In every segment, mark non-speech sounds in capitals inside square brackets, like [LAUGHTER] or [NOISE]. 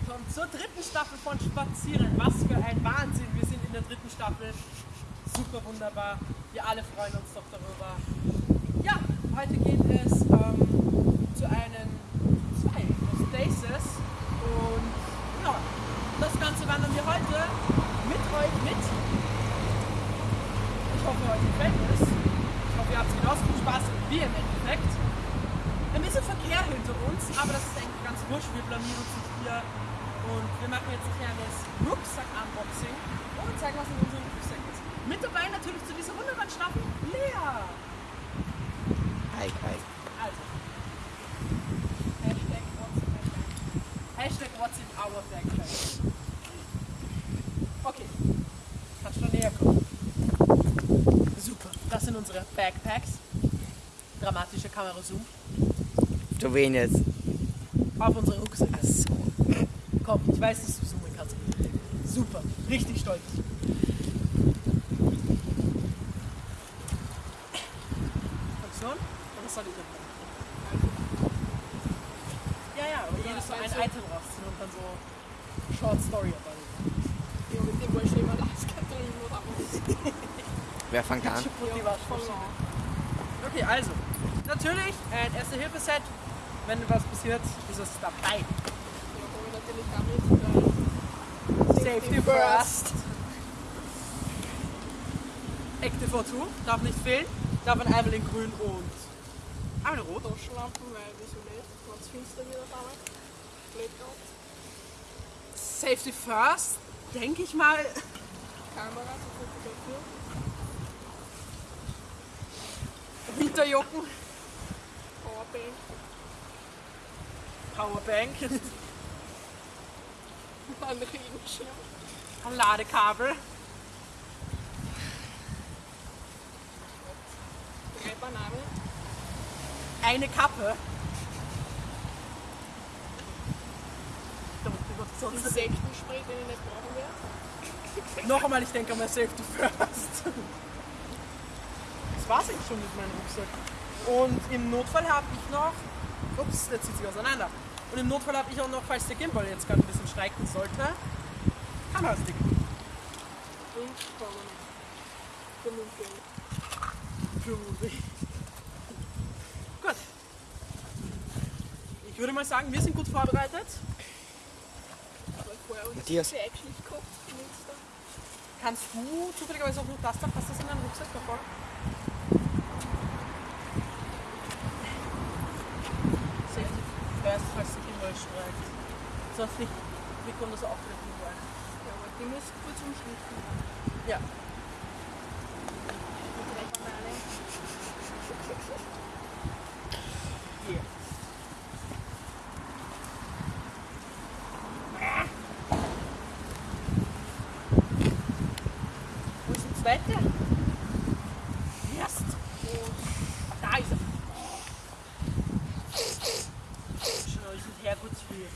willkommen zur dritten Staffel von Spazieren. Was für ein Wahnsinn, wir sind in der dritten Staffel. Super wunderbar, wir alle freuen uns doch darüber. Ja, heute geht es ähm, zu einem zwei Stasis und ja, das Ganze wandern wir heute mit euch mit. Ich hoffe, euch gefällt es. Ich hoffe, ihr habt genauso viel Spaß wie im Endeffekt. Ein bisschen Verkehr hinter uns, aber das ist eigentlich ganz wurscht. Wir blamieren uns nicht hier und wir machen jetzt ein kleines Rucksack-Unboxing und zeigen, was in unserem Rucksack ist. Mit dabei natürlich zu dieser wunderbaren Staffel Lea. Hi, hi. Also, Hashtag what's in my bag. Hashtag what's in our backpack. Okay, kannst schon näher kommen. Super, das sind unsere Backpacks. Dramatische Kamera-Zoom. Du wen jetzt? Auf unsere Rucksäcke. Komm, ich weiß, dass du zoomen kannst. Super, richtig stolz. Funktion? Oder soll ich das Ja, ja, aber jedes so ein Item rausziehen und dann so Short Story dabei. Ja, mit dem wollte ich immer oder was. [LAUGHS] Wer fängt an? Okay, also, natürlich ein Erste-Hilfe-Set. Wenn was passiert, ist es dabei. Ja, komme natürlich damit. weil Safety first. Active O2 darf nicht fehlen. Darf ein einmal in grün und einmal in rot. Taschenlampen, weil wieso nicht? Wenn es finster wird auf einmal. Blackout. Safety first, denke ich mal. Kamera zur Fotografie. Winterjocken, Powerbank. Powerbank, Ein Regenschirm. ein Ladekabel, Drei Bananen. eine Kappe. Insektenspray, den ich nicht brauchen werde. noch einmal, ich denke mal Safety first. Das war's eigentlich schon mit meinem Rucksack. Und im Notfall habe ich noch. Ups, der zieht sich auseinander. Und im Notfall habe ich auch noch, falls der Gimbal jetzt gerade ein bisschen streiken sollte, Kamerastick. Gut. Ich würde mal sagen, wir sind gut vorbereitet. Matthias. Kannst du zufälligerweise auch noch das da? Passt das in deinen Rucksack davor? Safety first, falls der Gimbal streikt. Sonst nicht. Wir können das auch treffen wollen. Ja, aber die muss kurz umschnitten. Ja. Die drei Bananen. Hier. Wo ist der zweite? Erst. Da ist er. Schau, ich sind Herrgottsfrühe.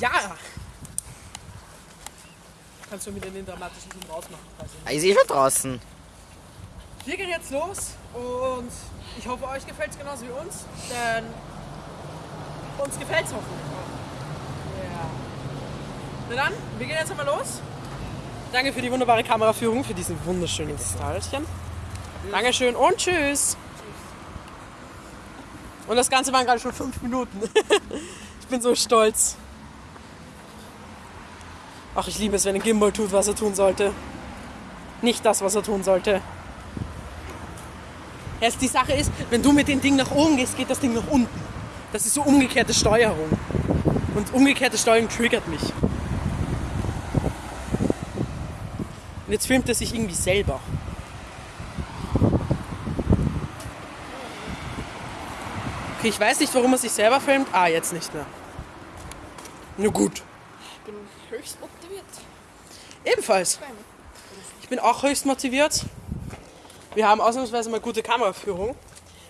Ja! Kannst du mit den dramatischen Film rausmachen? Ah, Ich sehe schon draußen. Wir gehen jetzt los und ich hoffe, euch gefällt es genauso wie uns, denn uns gefällt es hoffentlich auch. Ja. Na dann, wir gehen jetzt einmal los. Danke für die wunderbare Kameraführung, für diesen wunderschönen Stylchen. Dankeschön und tschüss. Und das Ganze waren gerade schon fünf Minuten. [LAUGHS] ich bin so stolz. Ach, ich liebe es, wenn ein Gimbal tut, was er tun sollte. Nicht das, was er tun sollte. Erst die Sache ist, wenn du mit dem Ding nach oben gehst, geht das Ding nach unten. Das ist so umgekehrte Steuerung. Und umgekehrte Steuerung triggert mich. Und jetzt filmt er sich irgendwie selber. Okay, ich weiß nicht, warum er sich selber filmt. Ah, jetzt nicht mehr. Na gut. Ich bin höchst. Ebenfalls. Ich bin auch höchst motiviert. Wir haben ausnahmsweise mal gute Kameraführung.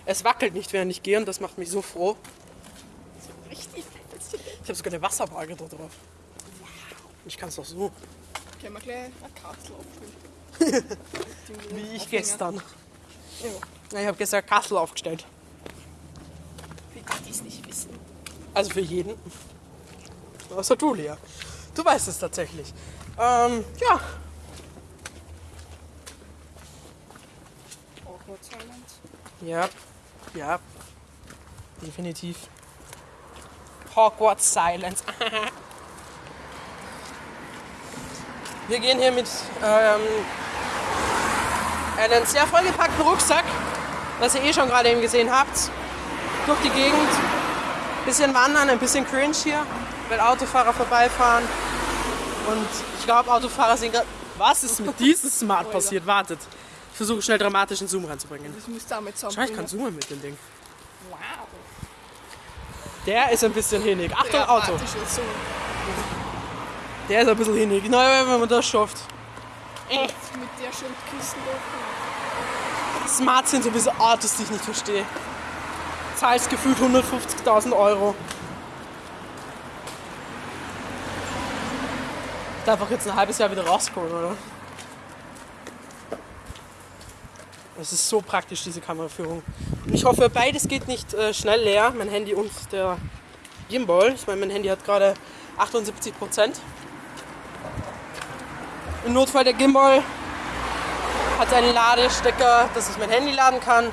Es wackelt nicht, während ich gehe und das macht mich so froh. richtig Ich habe sogar eine Wasserwaage da drauf. Ich kann es doch so. Können wir gleich eine Kapsel abfüllen. [LAUGHS] Wie ich gestern. Ja, Ich habe gestern Kassel aufgestellt. Für die, die es nicht wissen. Also für jeden. Außer du, Lea. Du weißt es tatsächlich. Ähm, ja. Awkward Silence. Ja. Ja. Definitiv. Hogwarts Silence. [LAUGHS] Wir gehen hier mit ähm, einem sehr vollgepackten Rucksack, was ihr eh schon gerade eben gesehen habt, durch die Gegend. Bisschen wandern, ein bisschen cringe hier, weil Autofahrer vorbeifahren. Und ich glaube, Autofahrer sind gerade. Was ist mit diesem Smart passiert? Wartet. Ich versuche schnell dramatischen Zoom reinzubringen. Das musst du damit Schau, ich kann zoomen mit dem Ding. Wow. Der ist ein bisschen hinig. Achtung, Der Auto. Der ist ein bisschen hinig. Na, wenn man das schafft. Echt mit der Schildkisten da. Smart sind so ein bisschen Autos, die ich nicht verstehe. Zahlst gefühlt 150.000 Euro. Da einfach jetzt ein halbes Jahr wieder rauskommen, oder? Es ist so praktisch, diese Kameraführung. Und ich hoffe, beides geht nicht äh, schnell leer. Mein Handy und der Gimbal. Ich meine, mein Handy hat gerade 78 Prozent. Im Notfall der Gimbal hat einen Ladestecker, dass ich mein Handy laden kann.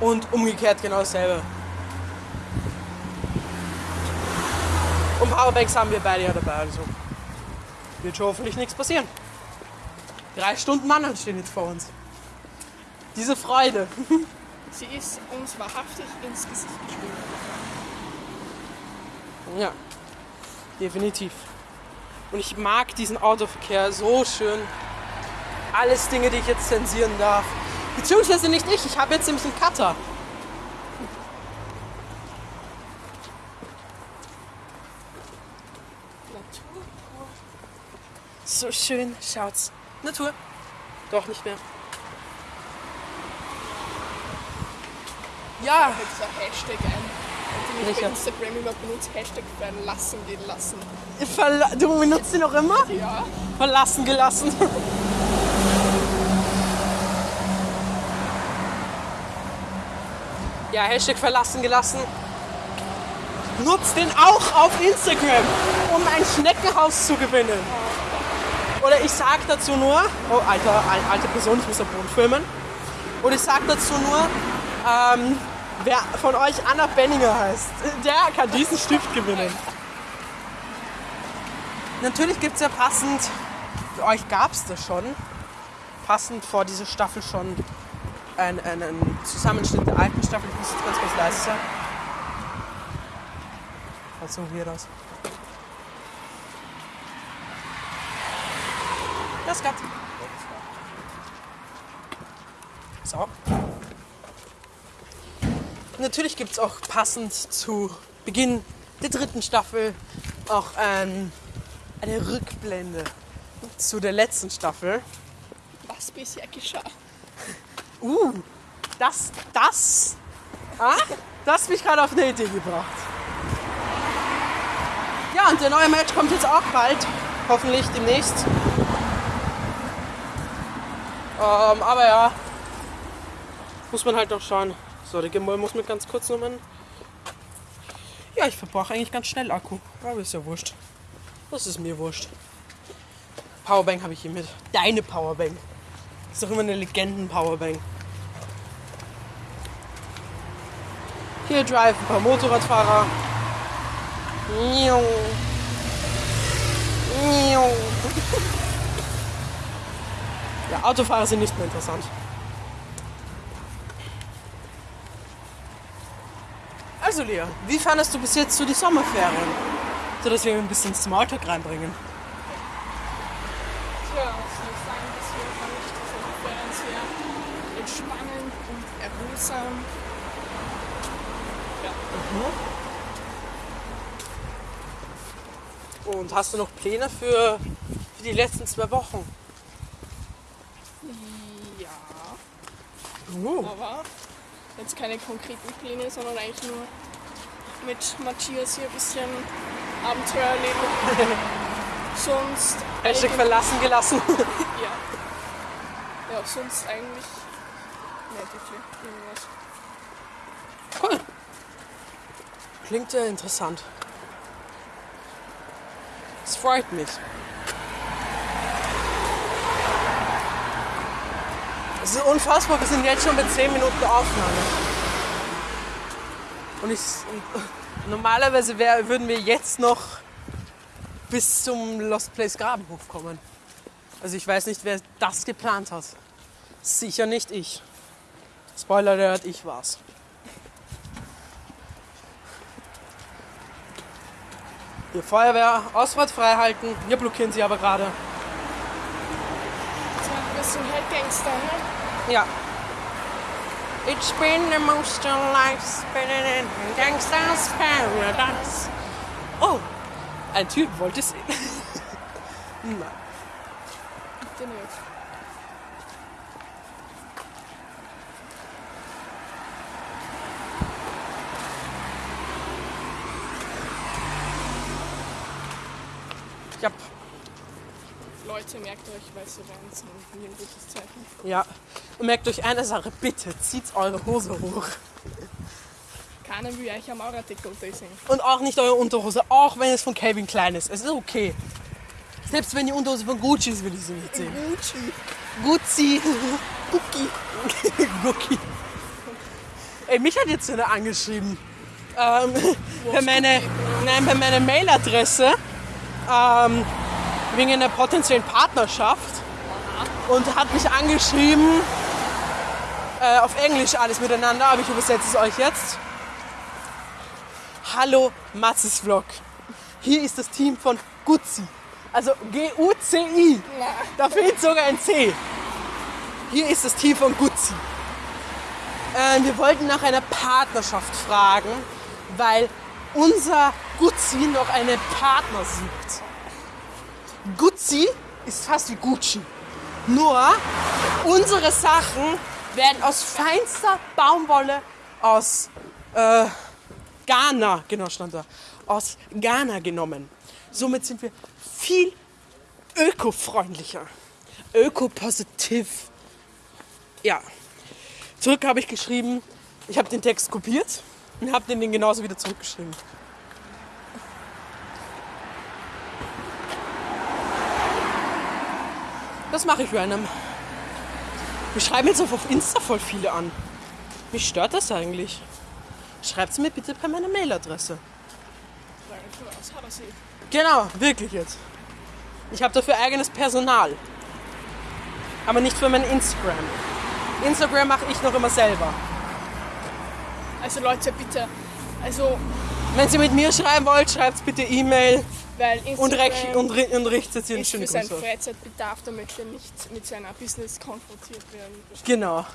Und umgekehrt genau dasselbe. Und Powerbanks haben wir beide ja dabei, also wird schon hoffentlich nichts passieren. Drei Stunden Wandern stehen jetzt vor uns. Diese Freude. [LAUGHS] Sie ist uns wahrhaftig ins Gesicht geschrieben. Ja, definitiv. Und ich mag diesen Autoverkehr so schön. Alles Dinge, die ich jetzt zensieren darf. Beziehungsweise nicht ich, ich habe jetzt nämlich einen Cutter. So schön, schaut's. Natur. Doch nicht mehr. Ja, dieser Hashtag ein. Die nicht bei Welcher? Instagram immer benutzt. Hashtag verlassen gehen lassen. verla du benutzt ihn noch immer? Ja. Verlassen gelassen. Ja, Hashtag verlassen gelassen. Nutzt den auch auf Instagram, um ein Schneckenhaus zu gewinnen. Oder ich sag dazu nur, oh alter, al- alte Person, ich muss am Boden filmen. Oder ich sag dazu nur, ähm, wer von euch Anna Benninger heißt, der kann diesen Stift gewinnen. Natürlich gibt es ja passend, für euch gab es das schon, passend vor dieser Staffel schon einen, einen Zusammenschnitt der alten Staffel. Ich muss jetzt ganz, ganz leise sein. Schaut so weird aus. Das gab's. So. Natürlich gibt es auch passend zu Beginn der dritten Staffel auch ein, eine Rückblende zu der letzten Staffel. Was bisher geschah. Uh, das, das, ah, das hat mich gerade auf eine Idee gebracht. Ja, und der neue Match kommt jetzt auch bald, hoffentlich demnächst. Ähm, aber ja, muss man halt noch schauen. So, der Gimbal muss mir ganz kurz nochmal. Ja, ich verbrauche eigentlich ganz schnell Akku, aber ist ja wurscht. Das ist mir wurscht. Powerbank habe ich hier mit. Deine Powerbank. Ist doch immer eine Legenden-Powerbank. Hier drive ein paar Motorradfahrer. Miau. Miau. Ja, Autofahrer sind nicht mehr interessant. Also Lea, wie fandest du bis jetzt so die Sommerferien? So dass wir ein bisschen Smalltalk reinbringen. Tja, ich sagen, bisher fand ich diese Ferien sehr entspannend und erholsam. Und hast du noch Pläne für, für die letzten zwei Wochen? Ja, Uh, aber jetzt keine konkreten Pläne, sondern eigentlich nur mit Matthias hier ein bisschen Abenteuer erleben. [LAUGHS] Sonst Hashtag verlassen gelassen. [LAUGHS] ja. Ja, sonst eigentlich nicht wirklich irgendwas. Cool. Klingt sehr interessant. Es freut mich. Es ist unfassbar, wir sind jetzt schon bei 10 Minuten Aufnahme. Und ich. Normalerweise wär, würden wir jetzt noch bis zum Lost Place Grabenhof kommen. Also ich weiß nicht, wer das geplant hat. Sicher nicht ich. Spoiler alert, ich war's. Die Feuerwehr Ausfahrt frei halten. Wir blockieren sie aber gerade. Bisschen Headgangster, ne? Ja. It's been the most of life spinning in gangsters paradise. Oh, ein Typ wollte sehen. Nein. Bitte Leute, merkt euch, weil sie sind. Wie ein gutes Zeichen. ja. Und merkt euch eine Sache, bitte zieht eure Hose hoch. Keiner will euch am Auratickel sehen. Und auch nicht eure Unterhose, auch wenn es von Calvin Klein ist. Es ist okay. Selbst wenn die Unterhose von Gucci ist, will ich sie nicht sehen. Gucci. Gucci. Gucci. [LAUGHS] Gucci. Ey, mich hat jetzt einer angeschrieben. Ähm, bei, meine, nein, bei meiner Mailadresse ähm, wegen einer potenziellen Partnerschaft und hat mich angeschrieben äh, auf Englisch alles miteinander, aber ich übersetze es euch jetzt. Hallo Matzes Vlog. Hier ist das Team von Guzzi. Also G-U-C-I. Da fehlt sogar ein C. Hier ist das Team von Guzzi. Ähm, wir wollten nach einer Partnerschaft fragen, weil unser Guzzi noch einen Partner sucht. Guzzi ist fast wie Gucci. Nur unsere Sachen werden aus feinster Baumwolle aus äh, Ghana, genau stand da, aus Ghana genommen. Somit sind wir viel ökofreundlicher, ökopositiv. Ja. Zurück habe ich geschrieben, ich habe den Text kopiert und habe den genauso wieder zurückgeschrieben. Das mache ich random. Wir schreiben jetzt auf Insta voll viele an. Mich stört das eigentlich. Schreibt mir bitte per meiner Mailadresse. Genau, wirklich jetzt. Ich habe dafür eigenes Personal. Aber nicht für mein Instagram. Instagram mache ich noch immer selber. Also Leute, bitte. Also, Wenn ihr mit mir schreiben wollt, schreibt bitte E-Mail weil und, Instagram recht- und, und einen ist schönen für seinen. Freizeitbedarf, damit er nicht mit seiner Business konfrontiert werden. Genau.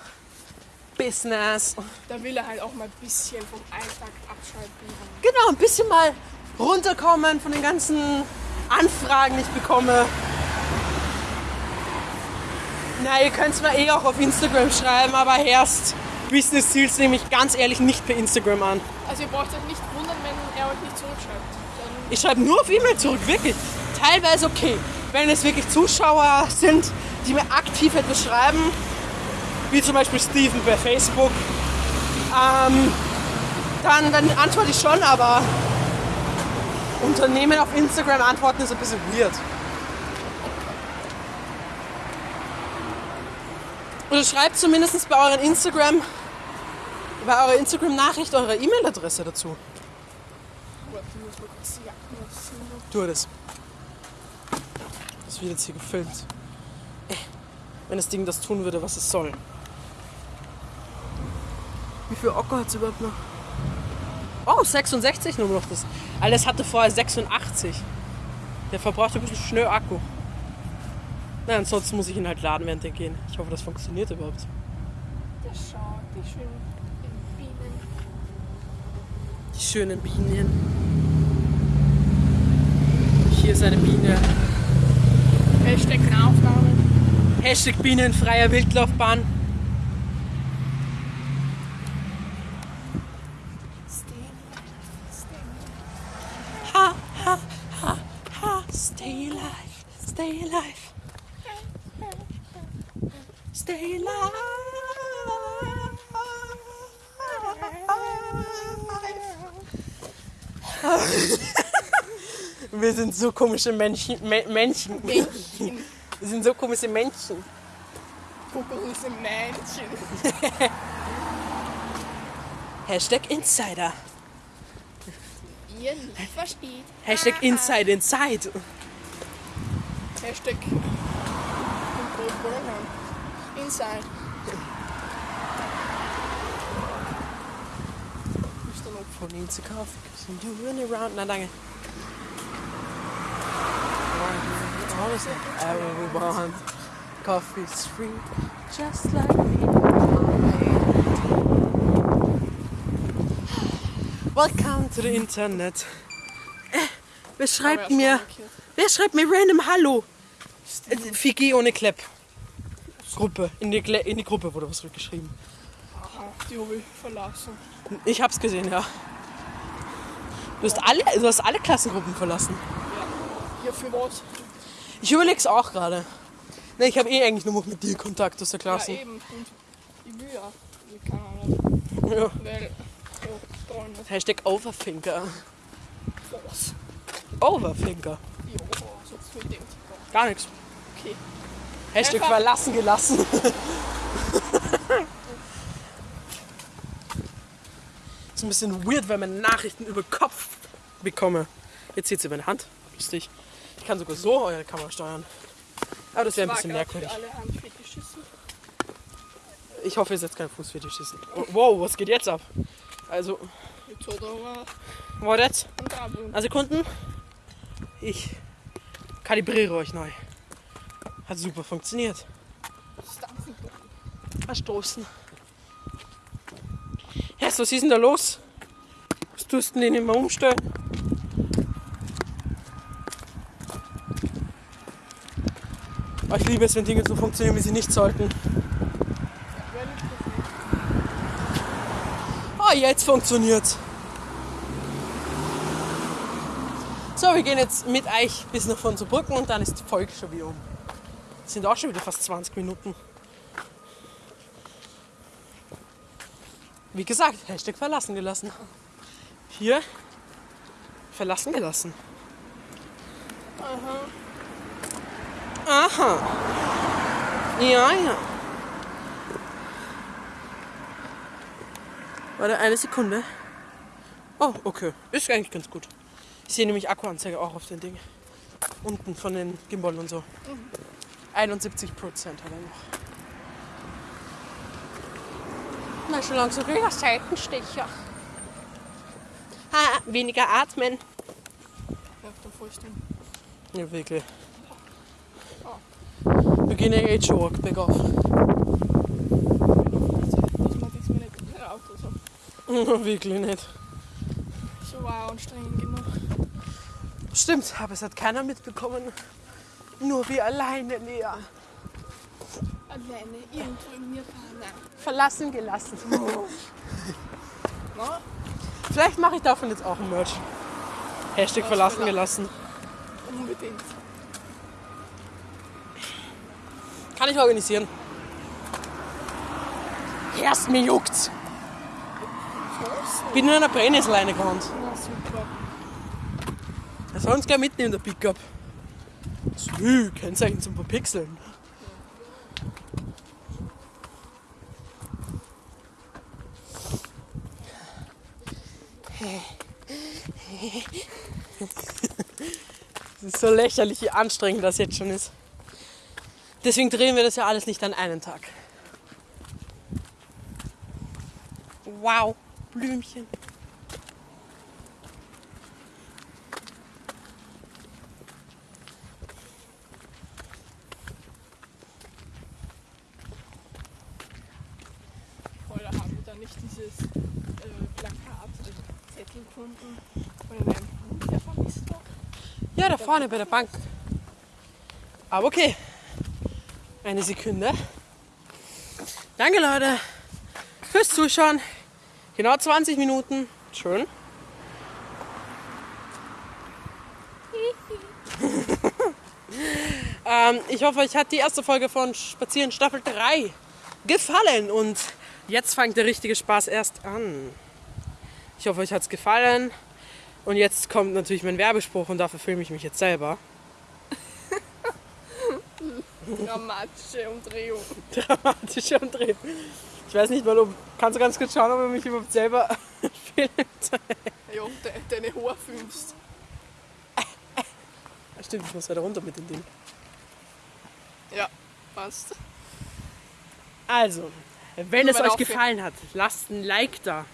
Business. Da will er halt auch mal ein bisschen vom Alltag abschalten. Genau, ein bisschen mal runterkommen von den ganzen Anfragen, die ich bekomme. Na, ihr könnt es mir eh auch auf Instagram schreiben, aber erst Business Ziels nehme ich ganz ehrlich nicht per Instagram an. Also ihr braucht euch nicht wundern, wenn er euch nicht zurückschreibt. Ich schreibe nur auf E-Mail zurück, wirklich. Teilweise okay. Wenn es wirklich Zuschauer sind, die mir aktiv etwas schreiben, wie zum Beispiel Steven bei Facebook, ähm, dann, dann antworte ich schon, aber Unternehmen auf Instagram antworten ist ein bisschen weird. Oder schreibt zumindest bei euren Instagram, bei eurer Instagram-Nachricht eure E-Mail-Adresse dazu. Warte, ich muss mal kurz die Jacken ausziehen. Tu das. Das wird jetzt hier gefilmt. Wenn das Ding das tun würde, was es soll. Wie viel Akku hat es überhaupt noch? Oh, 66 nur noch das. Alles hatte vorher 86. Der verbraucht ein bisschen schnell Akku. Na, ansonsten muss ich ihn halt laden, während wir gehen. Ich hoffe, das funktioniert überhaupt. Ja, schau, die schönen Bienen. Die schönen Bienen. Hier ist eine Biene. Hashtag Nahaufnahme. Hashtag Bienenfreier Wildlaufbahn. Ha, ha, ha, ha. Stay alive, stay alive. stay alive. Wir sind so komische Menschen. Me Menschen. Männchen. Wir sind so komische Menschen. Große Männchen. [LAUGHS] Hashtag Insider. Ihr nicht versteht. Hashtag Inside Inside. Hashtag. Inside. Ihnen zu kaufen. Running around? Na danke. Alles everyone. Coffee's free, just like Welcome to the Internet. Äh, wer schreibt mir, wer schreibt mir random Hallo? Äh, Figi ohne Klepp. Gruppe. In die, Gle- in die Gruppe wurde was zurückgeschrieben. Aha, die habe ich verlassen. Ich hab's gesehen, ja. Du hast alle, du hast alle Klassengruppen verlassen. Ja, für was? Ich überleg's auch gerade. Ne, ich habe eh eigentlich nur noch mit dir Kontakt aus der Ja, Klasse. eben. Und ich will ja. Ich kann nicht. Ja. Weil. Ja, Freunde. Hashtag Overthinker. Was? Overthinker. Ja, so mit dem. Gar nichts. Okay. Hashtag Einfach- verlassen gelassen. [LAUGHS] ist ein bisschen weird, wenn man Nachrichten über Kopf bekomme. Jetzt zieht sie meine Hand. Lustig. Ich kann sogar so eure Kamera steuern. Aber das wäre ein bisschen merkwürdig. Ich hoffe, ihr seid kein Fußfetischisten. Wow, was geht jetzt ab? Also, Jetzt hat er mal war jetzt? Also Kunden, ich kalibriere euch neu. Hat super funktioniert. Verstoßen. Herr, was ist denn da los? Was tust du denn den immer umstellen? Aber ich liebe es, wenn Dinge so funktionieren, wie sie nicht sollten. Ah, jetzt funktioniert's. So, wir gehen jetzt mit euch bis nach von Brücken und dann ist die Folge schon wieder um. Es sind auch schon wieder fast 20 Minuten. Wie gesagt, Hashtag verlassen gelassen. Hier verlassen gelassen. Aha. Aha. Ja, ja. Warte, eine Sekunde. Oh, okay. Ist eigentlich ganz gut. Ich sehe nämlich Akkuanzeige auch auf den Ding. Unten von den Gimbal und so. 71 Prozent hat er noch. Na, schon langsam ich Seitenstecher. Ha, weniger atmen. Ja, da fällst du. Ja, wirklich. Wir gehen jetzt schon arg bergauf. Dass man das mir nicht in Auto [LAUGHS] so. wirklich nicht. So war anstrengend genug. Stimmt, aber es hat keiner mitbekommen. Nur wir alleine, Lea. Alleine irgendwo in mir fahren. Verlassen gelassen. [LAUGHS] Na? Vielleicht mache ich davon jetzt auch ein Merch. Hashtag verlassen verla- gelassen. Unbedingt. Kann ich organisieren. Erst mir juckt's. Bin in einer Brennnesselleine gerannt. Na super. Er soll uns gleich mitnehmen, der Pickup. Sü, Kennzeichen zum Verpixeln. Es [LAUGHS] ist so lächerlich, wie anstrengend das jetzt schon ist. Deswegen drehen wir das ja alles nicht an einen Tag. Wow, Blümchen. Oder haben wir da nicht dieses äh, Plakat, äh, Zettel gefunden von einem Hund, der vermisst war? Ja, da vorne bei der Bank. Aber okay. Eine Sekunde. Danke, Leute, fürs Zuschauen. Genau 20 Minuten. Schön. [LAUGHS] Ähm, ich hoffe, euch hat die erste Folge von Spazieren Staffel 3 gefallen und jetzt fängt der richtige Spaß erst an. Ich hoffe, euch hat es gefallen und jetzt kommt natürlich mein Werbespruch und dafür filme ich mich jetzt selber. Dramatische Umdrehung. Dramatische Umdrehung. Ich weiß nicht, warum. Kannst du ganz kurz schauen, ob er mich überhaupt selber [LAUGHS] filmt? Ja, de, deine Haare filmst. Stimmt, ich muss weiter runter mit dem Ding. Ja, passt. Also, wenn es euch gefallen hat, lasst ein Like da.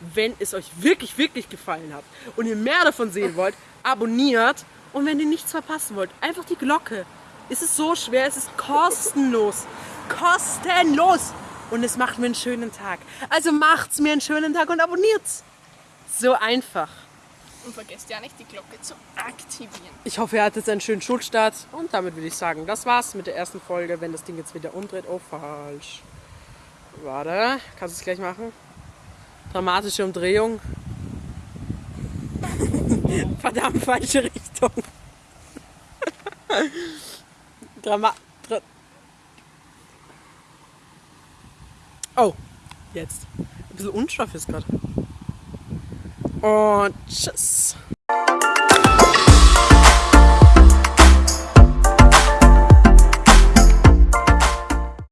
Wenn es euch wirklich, wirklich gefallen hat und ihr mehr davon sehen wollt, abonniert. Und wenn ihr nichts verpassen wollt, einfach die Glocke. Es ist so schwer, es ist kostenlos. Kostenlos! Und es macht mir einen schönen Tag. Also macht's mir einen schönen Tag und abonniert's. So einfach. Und vergesst ja nicht, die Glocke zu aktivieren. Ich hoffe, ihr hattet einen schönen Schulstart. Und damit würde ich sagen, das war's mit der ersten Folge. Wenn das Ding jetzt wieder umdreht. Oh, falsch. Warte, kannst du es gleich machen? Dramatische Umdrehung. [LAUGHS] Verdammt, falsche Richtung. [LAUGHS] Drama. Dra oh, jetzt. Ein bisschen unscharf ist gerade. Und tschüss.